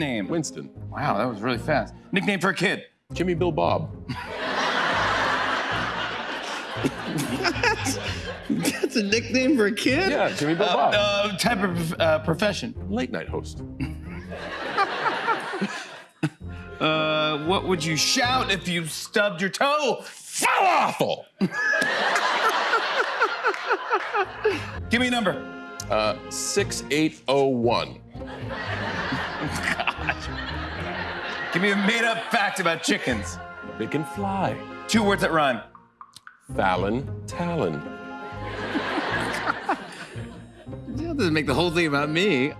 name? Winston. Wow, that was really fast. Nickname for a kid? Jimmy Bill Bob. That's a nickname for a kid? Yeah, Jimmy Bill Bob. Uh, type of uh, profession? Late night host. Uh, what would you shout if you stubbed your toe? Falafel. Give me a number. Uh, 6801. Give me a made-up fact about chickens. They can fly. Two words that rhyme. Fallon Talon. That doesn't make the whole thing about me.